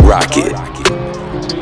Rocket.